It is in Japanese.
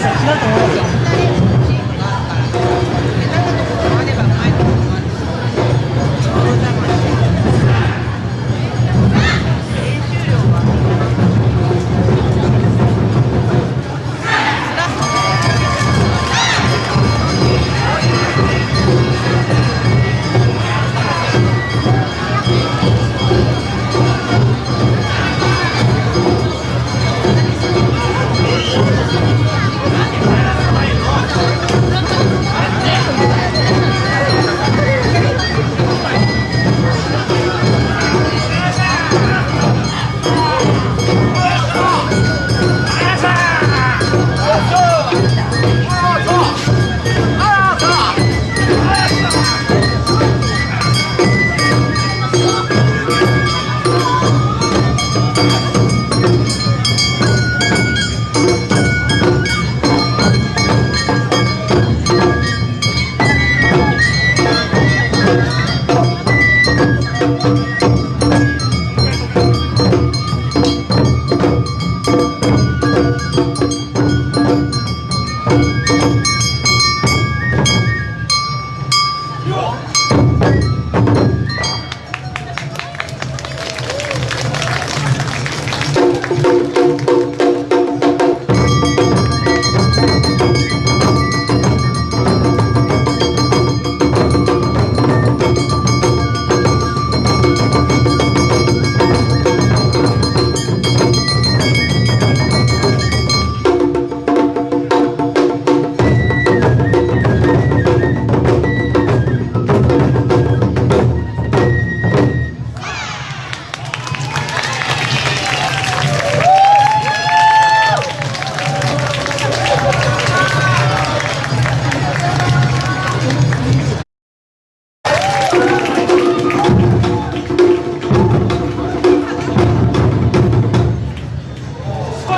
ますよ違うと思いますよ。